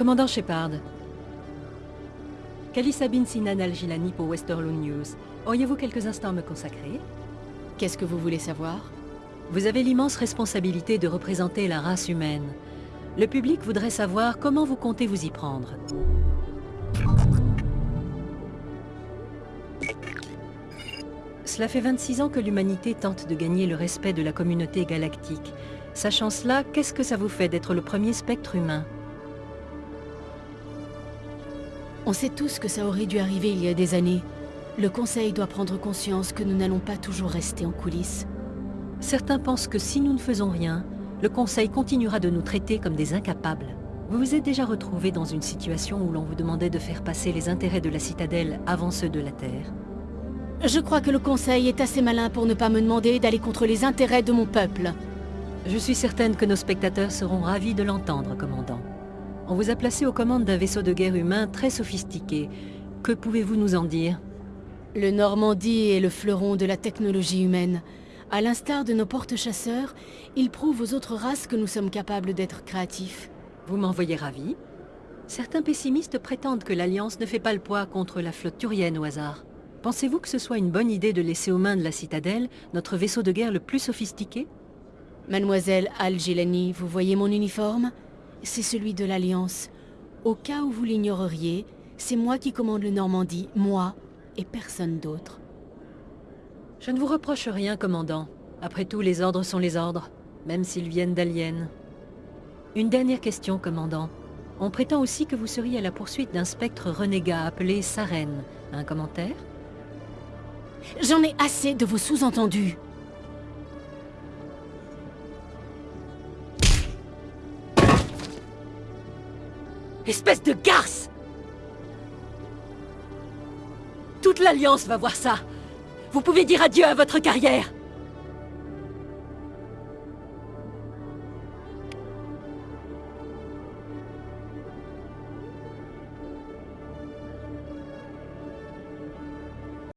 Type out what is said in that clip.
Commandant Shepard. Kali Sabine Sinan Al-Gilani pour Westerlo News. Auriez-vous quelques instants à me consacrer? Qu'est-ce que vous voulez savoir? Vous avez l'immense responsabilité de représenter la race humaine. Le public voudrait savoir comment vous comptez vous y prendre. Cela fait 26 ans que l'humanité tente de gagner le respect de la communauté galactique. Sachant cela, qu'est-ce que ça vous fait d'être le premier spectre humain? On sait tous que ça aurait dû arriver il y a des années. Le Conseil doit prendre conscience que nous n'allons pas toujours rester en coulisses. Certains pensent que si nous ne faisons rien, le Conseil continuera de nous traiter comme des incapables. Vous vous êtes déjà retrouvé dans une situation où l'on vous demandait de faire passer les intérêts de la citadelle avant ceux de la Terre. Je crois que le Conseil est assez malin pour ne pas me demander d'aller contre les intérêts de mon peuple. Je suis certaine que nos spectateurs seront ravis de l'entendre, commandant. On vous a placé aux commandes d'un vaisseau de guerre humain très sophistiqué. Que pouvez-vous nous en dire? Le Normandie est le fleuron de la technologie humaine. À l'instar de nos porte-chasseurs, il prouve aux autres races que nous sommes capables d'être créatifs. Vous m'envoyez ravi Certains pessimistes prétendent que l'Alliance ne fait pas le poids contre la flotte turienne au hasard. Pensez-vous que ce soit une bonne idée de laisser aux mains de la citadelle notre vaisseau de guerre le plus sophistiqué? Mademoiselle Al-Gilani, vous voyez mon uniforme? C'est celui de l'Alliance. Au cas où vous l'ignoreriez, c'est moi qui commande le Normandie, moi et personne d'autre. Je ne vous reproche rien, commandant. Après tout, les ordres sont les ordres, même s'ils viennent d'aliens. Une dernière question, commandant. On prétend aussi que vous seriez à la poursuite d'un spectre renégat appelé Saren. Un commentaire? J'en ai assez de vos sous-entendus. Espèce de garce. Toute l'Alliance va voir ça. Vous pouvez dire adieu à votre carrière